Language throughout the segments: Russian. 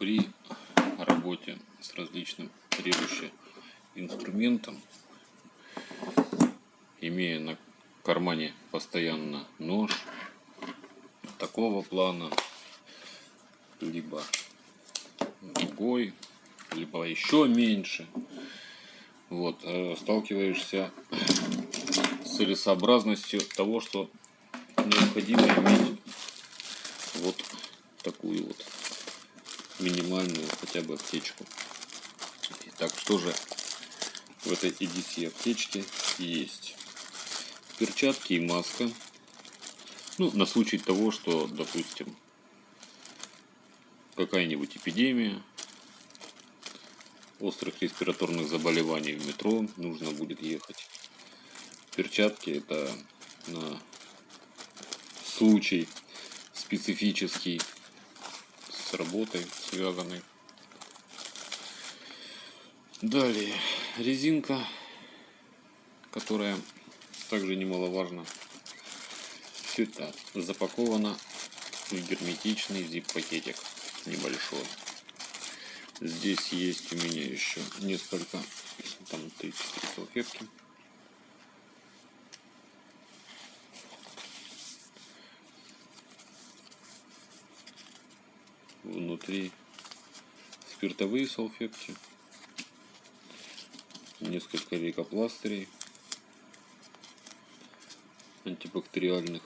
при работе с различным режущим инструментом, имея на кармане постоянно нож такого плана, либо другой, либо еще меньше, вот, э, сталкиваешься с целесообразностью того, что необходимо иметь вот такую вот минимальную хотя бы аптечку. Итак, что же в этой EDC аптечке есть? Перчатки и маска. Ну, на случай того, что, допустим, какая-нибудь эпидемия, острых респираторных заболеваний в метро нужно будет ехать. Перчатки это на случай специфический с работой связанный. Далее резинка, которая также немаловажно. Все это запаковано в герметичный зип-пакетик небольшой. Здесь есть у меня еще несколько, там 33 салфетки. Внутри спиртовые салфетки, несколько лейкопластырей антибактериальных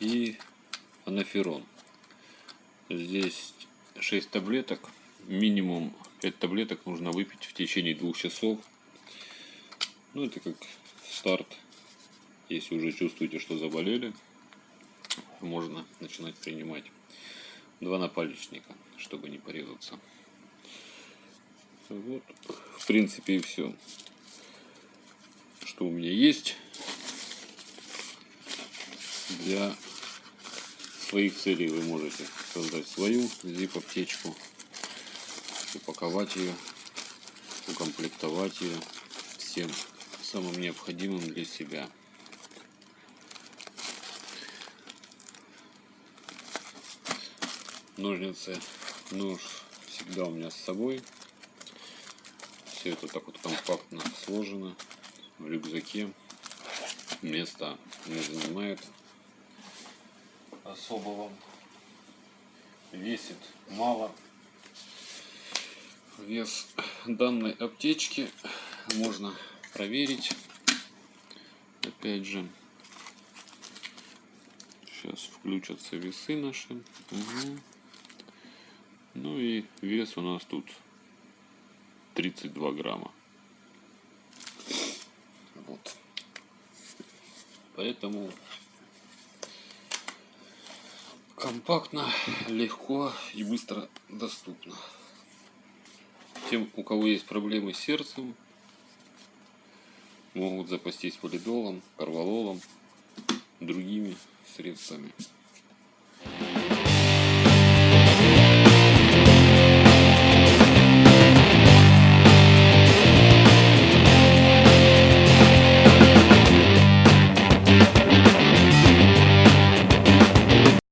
и анаферон. Здесь 6 таблеток. Минимум 5 таблеток нужно выпить в течение двух часов. Ну, это как старт. Если уже чувствуете, что заболели, можно начинать принимать два напальничника, чтобы не порезаться. Вот, в принципе, и все, что у меня есть для своих целей вы можете создать свою zip аптечку упаковать ее укомплектовать ее всем самым необходимым для себя ножницы нож всегда у меня с собой все это так вот компактно сложено в рюкзаке места не занимает особого. Весит мало. Вес данной аптечки можно проверить. Опять же, сейчас включатся весы наши. Угу. Ну и вес у нас тут 32 грамма. Вот. Поэтому компактно, легко и быстро доступно. Тем, у кого есть проблемы с сердцем, могут запастись полидолом, карвалолом, другими средствами.